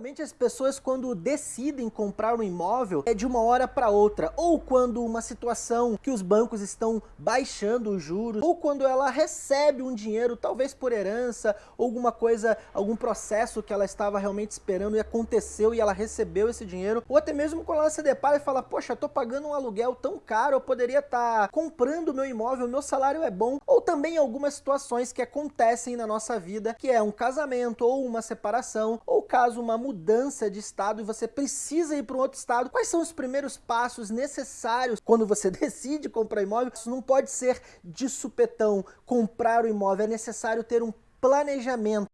Geralmente as pessoas quando decidem comprar um imóvel é de uma hora para outra, ou quando uma situação que os bancos estão baixando os juros, ou quando ela recebe um dinheiro, talvez por herança, alguma coisa, algum processo que ela estava realmente esperando e aconteceu e ela recebeu esse dinheiro, ou até mesmo quando ela se depara e fala, poxa, tô pagando um aluguel tão caro, eu poderia estar tá comprando meu imóvel, meu salário é bom, ou também algumas situações que acontecem na nossa vida, que é um casamento ou uma separação, ou caso uma mudança de estado e você precisa ir para um outro estado, quais são os primeiros passos necessários quando você decide comprar imóvel? Isso não pode ser de supetão comprar o imóvel, é necessário ter um planejamento.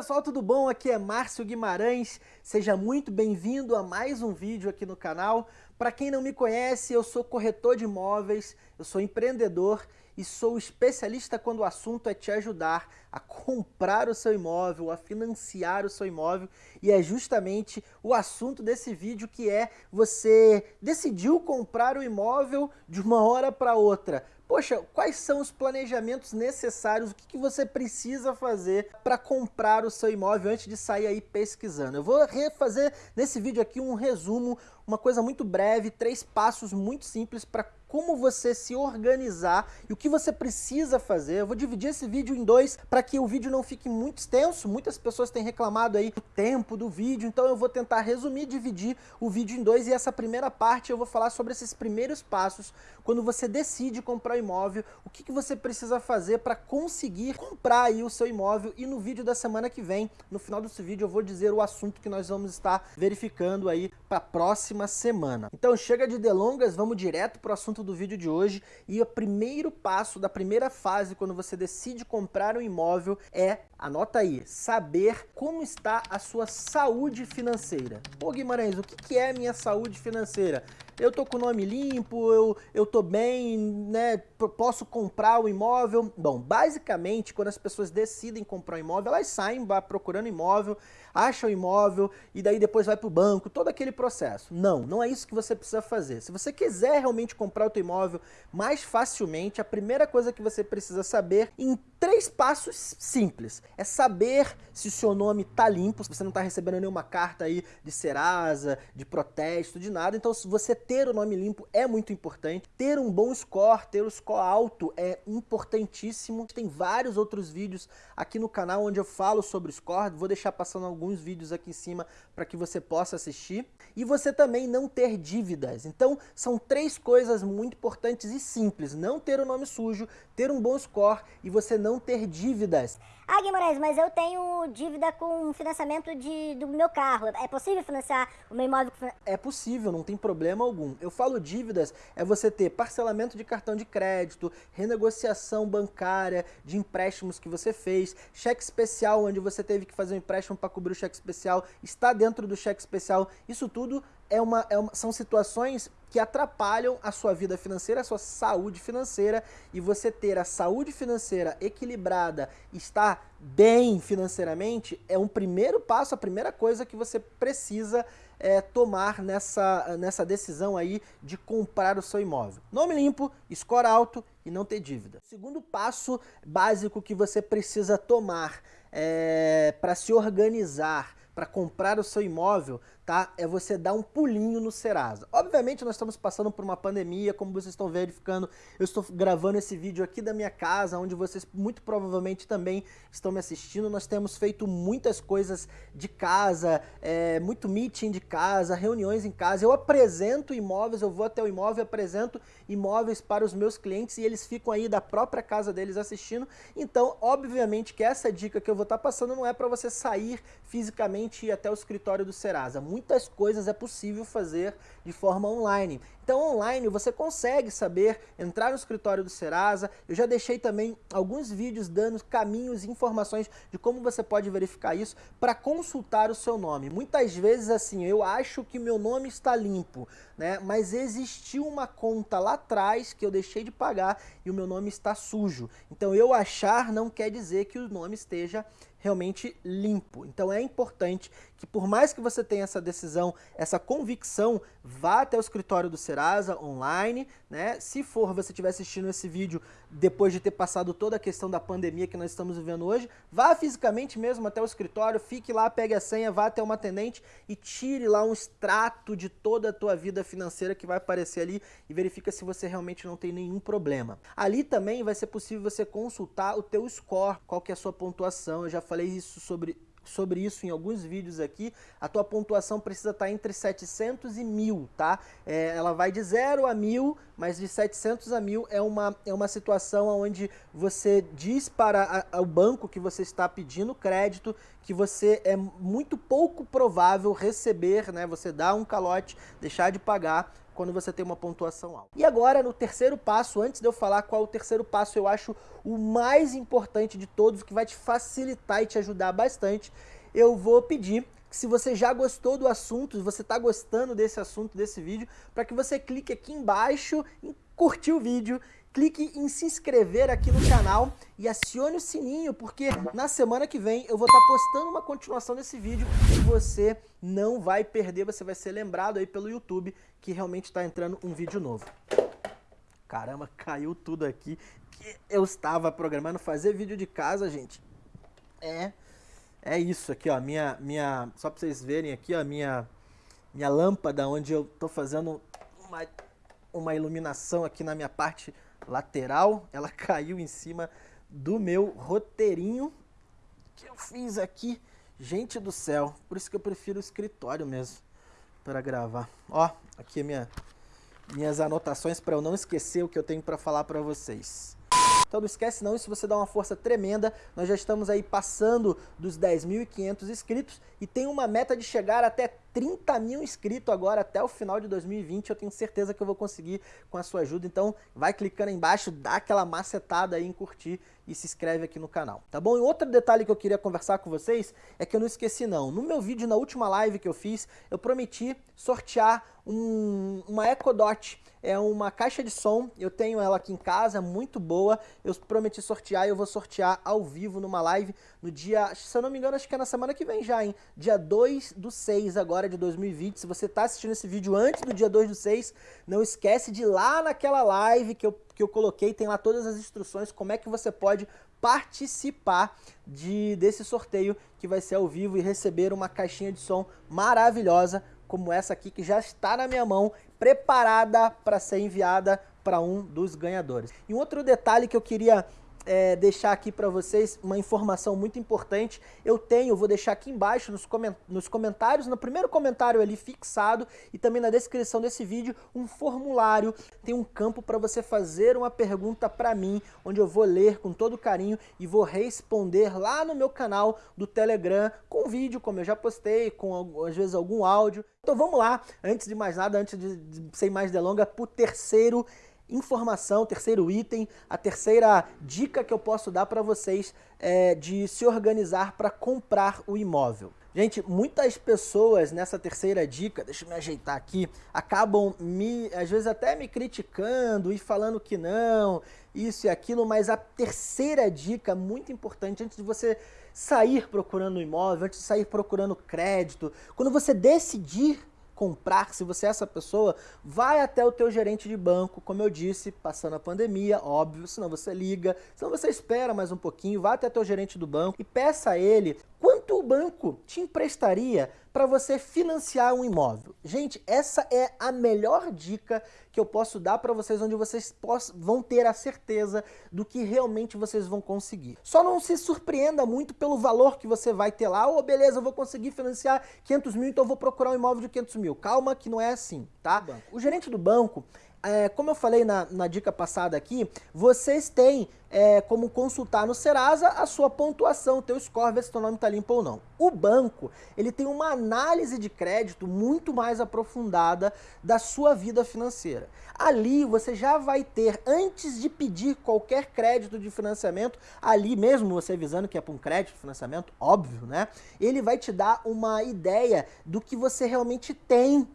Pessoal, tudo bom? Aqui é Márcio Guimarães, seja muito bem-vindo a mais um vídeo aqui no canal. Para quem não me conhece, eu sou corretor de imóveis, eu sou empreendedor e sou especialista quando o assunto é te ajudar a comprar o seu imóvel, a financiar o seu imóvel e é justamente o assunto desse vídeo que é você decidiu comprar o imóvel de uma hora para outra, Poxa, quais são os planejamentos necessários, o que, que você precisa fazer para comprar o seu imóvel antes de sair aí pesquisando? Eu vou refazer nesse vídeo aqui um resumo, uma coisa muito breve, três passos muito simples para como você se organizar e o que você precisa fazer. Eu vou dividir esse vídeo em dois para que o vídeo não fique muito extenso. Muitas pessoas têm reclamado aí do tempo do vídeo, então eu vou tentar resumir, dividir o vídeo em dois e essa primeira parte eu vou falar sobre esses primeiros passos quando você decide comprar um imóvel, o que, que você precisa fazer para conseguir comprar aí o seu imóvel e no vídeo da semana que vem, no final desse vídeo eu vou dizer o assunto que nós vamos estar verificando aí para a próxima semana. Então chega de delongas, vamos direto para o assunto do vídeo de hoje e o primeiro passo da primeira fase quando você decide comprar um imóvel é, anota aí, saber como está a sua saúde financeira. Pô Guimarães, o que é minha saúde financeira? eu tô com o nome limpo, eu, eu tô bem, né, posso comprar o imóvel. Bom, basicamente, quando as pessoas decidem comprar um imóvel, elas saem procurando imóvel, acham o imóvel e daí depois vai para o banco, todo aquele processo. Não, não é isso que você precisa fazer. Se você quiser realmente comprar o teu imóvel mais facilmente, a primeira coisa que você precisa saber em três passos simples. É saber se o seu nome tá limpo, se você não está recebendo nenhuma carta aí de Serasa, de protesto, de nada. Então, se você ter o nome limpo é muito importante. Ter um bom score, ter o score alto é importantíssimo. Tem vários outros vídeos aqui no canal onde eu falo sobre o score. Vou deixar passando alguns vídeos aqui em cima para que você possa assistir. E você também não ter dívidas. Então, são três coisas muito importantes e simples. Não ter o nome sujo, ter um bom score e você não não ter dívidas. Ah, Guimarães, mas eu tenho dívida com financiamento de, do meu carro. É possível financiar o meu imóvel? É possível, não tem problema algum. Eu falo dívidas, é você ter parcelamento de cartão de crédito, renegociação bancária de empréstimos que você fez, cheque especial onde você teve que fazer um empréstimo para cobrir o cheque especial, está dentro do cheque especial. Isso tudo é uma, é uma, são situações que atrapalham a sua vida financeira, a sua saúde financeira e você ter a saúde financeira equilibrada, estar bem financeiramente é um primeiro passo, a primeira coisa que você precisa é, tomar nessa, nessa decisão aí de comprar o seu imóvel. Nome limpo, score alto e não ter dívida. Segundo passo básico que você precisa tomar é, para se organizar, para comprar o seu imóvel, tá? É você dar um pulinho no Serasa. Obviamente nós estamos passando por uma pandemia, como vocês estão verificando, eu estou gravando esse vídeo aqui da minha casa, onde vocês muito provavelmente também estão me assistindo. Nós temos feito muitas coisas de casa, é, muito meeting de casa, reuniões em casa. Eu apresento imóveis, eu vou até o imóvel, apresento imóveis para os meus clientes e eles ficam aí da própria casa deles assistindo. Então, obviamente que essa dica que eu vou estar passando não é para você sair fisicamente e ir até o escritório do Serasa. Muitas coisas é possível fazer de forma online. Então online você consegue saber, entrar no escritório do Serasa, eu já deixei também alguns vídeos dando caminhos e informações de como você pode verificar isso para consultar o seu nome. Muitas vezes assim, eu acho que meu nome está limpo, né? mas existiu uma conta lá atrás que eu deixei de pagar e o meu nome está sujo. Então eu achar não quer dizer que o nome esteja realmente limpo. Então é importante que por mais que você tenha essa decisão, essa convicção, vá até o escritório do Serasa online, né? Se for você estiver assistindo esse vídeo depois de ter passado toda a questão da pandemia que nós estamos vivendo hoje, vá fisicamente mesmo até o escritório, fique lá, pegue a senha, vá até uma atendente e tire lá um extrato de toda a tua vida financeira que vai aparecer ali e verifica se você realmente não tem nenhum problema. Ali também vai ser possível você consultar o teu score, qual que é a sua pontuação. Eu já falei isso sobre sobre isso em alguns vídeos aqui, a tua pontuação precisa estar entre 700 e 1000, tá? É, ela vai de 0 a 1000, mas de 700 a 1000 é uma, é uma situação onde você diz para o banco que você está pedindo crédito que você é muito pouco provável receber, né? Você dá um calote, deixar de pagar quando você tem uma pontuação alta. E agora, no terceiro passo, antes de eu falar qual o terceiro passo, eu acho o mais importante de todos, que vai te facilitar e te ajudar bastante, eu vou pedir que se você já gostou do assunto, se você está gostando desse assunto, desse vídeo, para que você clique aqui embaixo em curtir o vídeo clique em se inscrever aqui no canal e acione o sininho, porque na semana que vem eu vou estar postando uma continuação desse vídeo e você não vai perder, você vai ser lembrado aí pelo YouTube que realmente está entrando um vídeo novo. Caramba, caiu tudo aqui que eu estava programando fazer vídeo de casa, gente. É, é isso aqui, ó, minha, minha, só para vocês verem aqui, ó, minha, minha lâmpada onde eu tô fazendo uma, uma iluminação aqui na minha parte lateral, ela caiu em cima do meu roteirinho que eu fiz aqui. Gente do céu, por isso que eu prefiro o escritório mesmo para gravar. Ó, aqui minha, minhas anotações para eu não esquecer o que eu tenho para falar para vocês. Então não esquece não, isso você dá uma força tremenda. Nós já estamos aí passando dos 10.500 inscritos e tem uma meta de chegar até 30 mil inscritos agora até o final de 2020. Eu tenho certeza que eu vou conseguir com a sua ajuda. Então vai clicando aí embaixo, dá aquela macetada aí em curtir e se inscreve aqui no canal, tá bom? E outro detalhe que eu queria conversar com vocês é que eu não esqueci não. No meu vídeo, na última live que eu fiz, eu prometi sortear um, uma Echo Dot é uma caixa de som, eu tenho ela aqui em casa, muito boa, eu prometi sortear e eu vou sortear ao vivo numa live no dia, se eu não me engano, acho que é na semana que vem já, hein? Dia 2 do 6 agora de 2020, se você tá assistindo esse vídeo antes do dia 2 do 6, não esquece de ir lá naquela live que eu, que eu coloquei, tem lá todas as instruções, como é que você pode participar de, desse sorteio que vai ser ao vivo e receber uma caixinha de som maravilhosa como essa aqui que já está na minha mão, preparada para ser enviada para um dos ganhadores. E um outro detalhe que eu queria é, deixar aqui para vocês uma informação muito importante. Eu tenho, vou deixar aqui embaixo nos, coment nos comentários, no primeiro comentário ali fixado e também na descrição desse vídeo, um formulário. Tem um campo para você fazer uma pergunta para mim, onde eu vou ler com todo carinho e vou responder lá no meu canal do Telegram com vídeo, como eu já postei, com às vezes algum áudio. Então vamos lá, antes de mais nada, antes de, de sem mais delonga, para o terceiro informação, terceiro item, a terceira dica que eu posso dar para vocês é de se organizar para comprar o imóvel. Gente, muitas pessoas nessa terceira dica, deixa eu me ajeitar aqui, acabam me, às vezes até me criticando e falando que não, isso e aquilo, mas a terceira dica muito importante antes de você sair procurando imóvel, antes de sair procurando crédito, quando você decidir comprar, se você é essa pessoa, vai até o teu gerente de banco, como eu disse, passando a pandemia, óbvio, senão você liga, senão você espera mais um pouquinho, vá até o teu gerente do banco e peça a ele quanto o banco te emprestaria para você financiar um imóvel. Gente, essa é a melhor dica que eu posso dar para vocês, onde vocês vão ter a certeza do que realmente vocês vão conseguir. Só não se surpreenda muito pelo valor que você vai ter lá. Oh, beleza, eu vou conseguir financiar 500 mil, então eu vou procurar um imóvel de 500 mil. Calma que não é assim, tá? O gerente do banco, é, como eu falei na, na, dica passada aqui, vocês têm é, como consultar no Serasa a sua pontuação, o teu score, ver se teu nome está limpo ou não. O banco, ele tem uma análise de crédito muito mais aprofundada da sua vida financeira. Ali você já vai ter, antes de pedir qualquer crédito de financiamento, ali mesmo você avisando que é para um crédito de financiamento, óbvio, né? Ele vai te dar uma ideia do que você realmente tem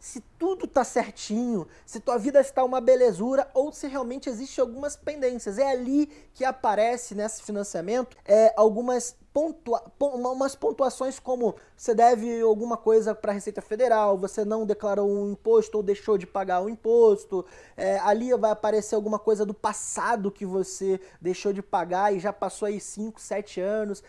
se tudo tá certinho, se tua vida está uma belezura ou se realmente existe algumas pendências. É ali que aparece nesse financiamento é, algumas pontua, umas pontuações como você deve alguma coisa para a Receita Federal, você não declarou um imposto ou deixou de pagar o um imposto, é, ali vai aparecer alguma coisa do passado que você deixou de pagar e já passou aí 5, 7 anos.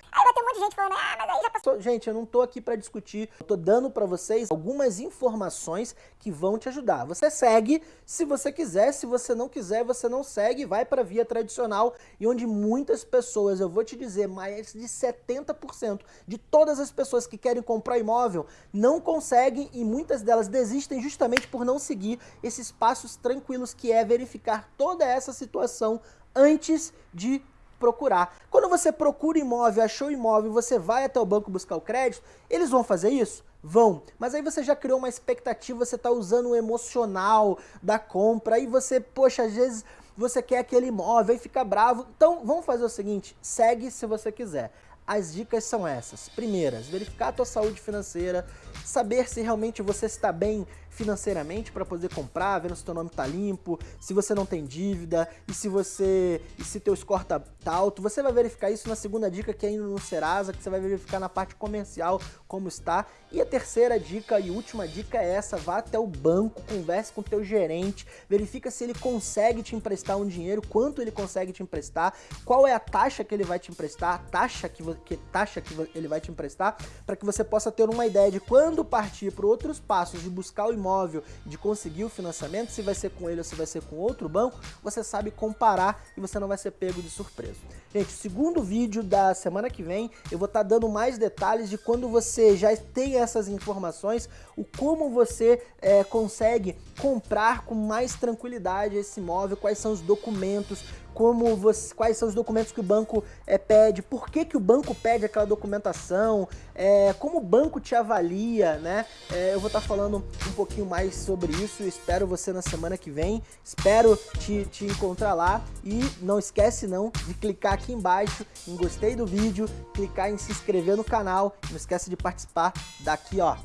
Monte de gente falando, ah, mas aí já passou. Gente, eu não tô aqui para discutir, eu tô dando para vocês algumas informações que vão te ajudar. Você segue se você quiser, se você não quiser, você não segue, vai para via tradicional e onde muitas pessoas, eu vou te dizer, mais de 70% de todas as pessoas que querem comprar imóvel não conseguem e muitas delas desistem justamente por não seguir esses passos tranquilos que é verificar toda essa situação antes de procurar. Quando você procura imóvel, achou imóvel, você vai até o banco buscar o crédito, eles vão fazer isso? Vão. Mas aí você já criou uma expectativa, você está usando o emocional da compra, aí você, poxa, às vezes você quer aquele imóvel e fica bravo. Então vamos fazer o seguinte, segue se você quiser. As dicas são essas. Primeiras, verificar a tua saúde financeira, saber se realmente você está bem financeiramente para poder comprar, vendo se teu nome tá limpo, se você não tem dívida e se você e se teu score tá, tá alto. Você vai verificar isso na segunda dica que é indo no Serasa, que você vai verificar na parte comercial como está. E a terceira dica e última dica é essa, vá até o banco, converse com o teu gerente, verifica se ele consegue te emprestar um dinheiro, quanto ele consegue te emprestar, qual é a taxa que ele vai te emprestar, a taxa que, que taxa que ele vai te emprestar, para que você possa ter uma ideia de quando partir para outros passos de buscar o imóvel, de conseguir o financiamento, se vai ser com ele ou se vai ser com outro banco, você sabe comparar e você não vai ser pego de surpresa. Gente, segundo vídeo da semana que vem, eu vou estar tá dando mais detalhes de quando você já tem essas informações, o como você é, consegue comprar com mais tranquilidade esse imóvel, quais são os documentos, como você, quais são os documentos que o banco é, pede, por que, que o banco pede aquela documentação, é, como o banco te avalia, né? É, eu vou estar tá falando um pouquinho mais sobre isso, espero você na semana que vem, espero te, te encontrar lá e não esquece não de clicar aqui embaixo em gostei do vídeo, clicar em se inscrever no canal, não esquece de participar daqui ó,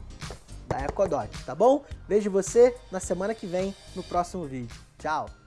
da Ecodot, tá bom? Vejo você na semana que vem no próximo vídeo. Tchau!